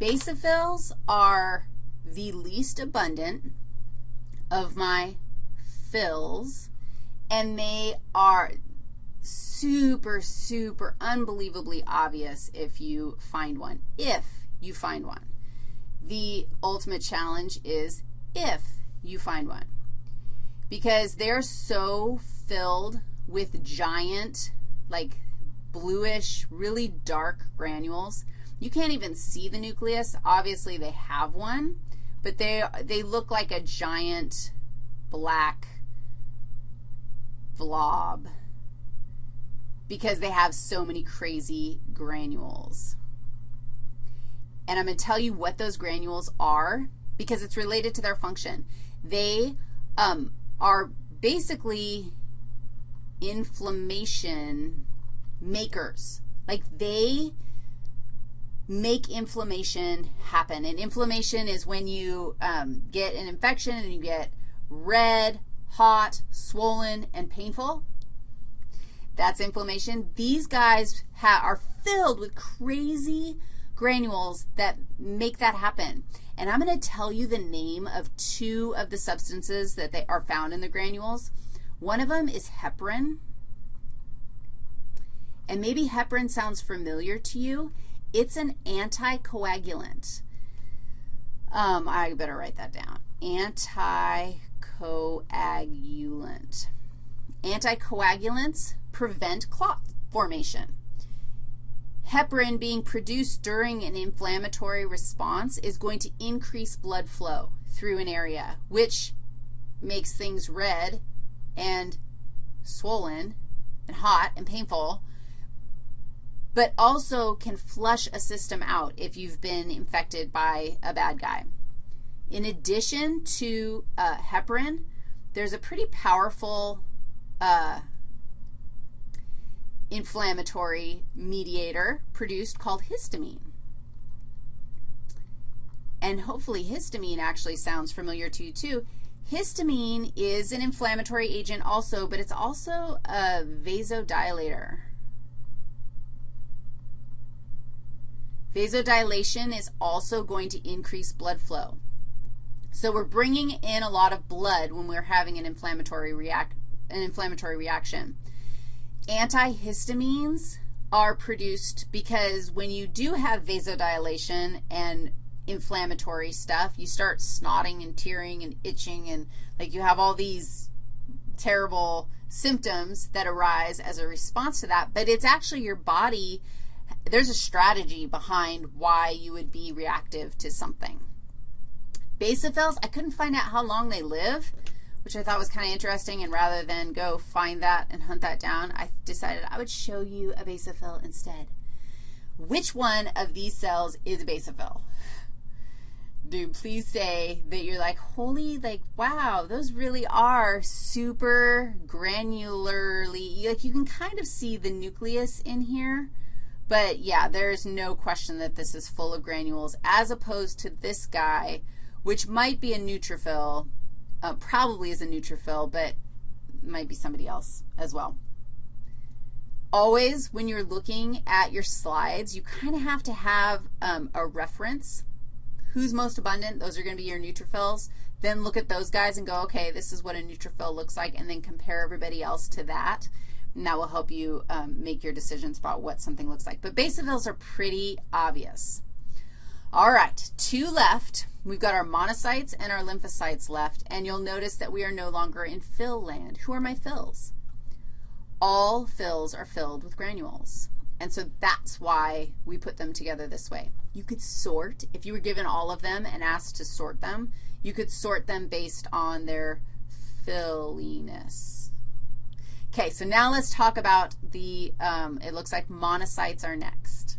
Basophils are the least abundant of my phils, and they are super, super unbelievably obvious if you find one, if you find one. The ultimate challenge is if you find one because they're so filled with giant, like bluish, really dark granules. You can't even see the nucleus. Obviously, they have one, but they, they look like a giant black blob because they have so many crazy granules. And I'm going to tell you what those granules are because it's related to their function. They um, are basically inflammation makers. Like they make inflammation happen. And inflammation is when you um, get an infection and you get red, hot, swollen, and painful. That's inflammation. These guys are filled with crazy granules that make that happen. And I'm going to tell you the name of two of the substances that they are found in the granules. One of them is heparin. And maybe heparin sounds familiar to you. It's an anticoagulant. Um, I better write that down. Anticoagulant. Anticoagulants prevent clot formation. Heparin being produced during an inflammatory response is going to increase blood flow through an area, which makes things red and swollen and hot and painful, but also can flush a system out if you've been infected by a bad guy. In addition to uh, heparin, there's a pretty powerful uh, inflammatory mediator produced called histamine. And hopefully histamine actually sounds familiar to you too. Histamine is an inflammatory agent also, but it's also a vasodilator. Vasodilation is also going to increase blood flow. So we're bringing in a lot of blood when we're having an inflammatory, react, an inflammatory reaction. Antihistamines are produced because when you do have vasodilation and inflammatory stuff, you start snotting and tearing and itching and like you have all these terrible symptoms that arise as a response to that, but it's actually your body, there's a strategy behind why you would be reactive to something. Basophils, I couldn't find out how long they live, which I thought was kind of interesting, and rather than go find that and hunt that down, I decided I would show you a basophil instead. Which one of these cells is a basophil? Dude, please say that you're like, holy, like, wow, those really are super granularly, like you can kind of see the nucleus in here. But yeah, there's no question that this is full of granules as opposed to this guy, which might be a neutrophil, uh, probably is a neutrophil, but might be somebody else as well. Always, when you're looking at your slides, you kind of have to have um, a reference. Who's most abundant? Those are going to be your neutrophils. Then look at those guys and go, okay, this is what a neutrophil looks like, and then compare everybody else to that. And that will help you um, make your decisions about what something looks like. But basophils are pretty obvious. All right, two left. We've got our monocytes and our lymphocytes left, and you'll notice that we are no longer in fill land. Who are my phils? All phils are filled with granules, and so that's why we put them together this way. You could sort, if you were given all of them and asked to sort them, you could sort them based on their filliness. Okay, so now let's talk about the, um, it looks like monocytes are next.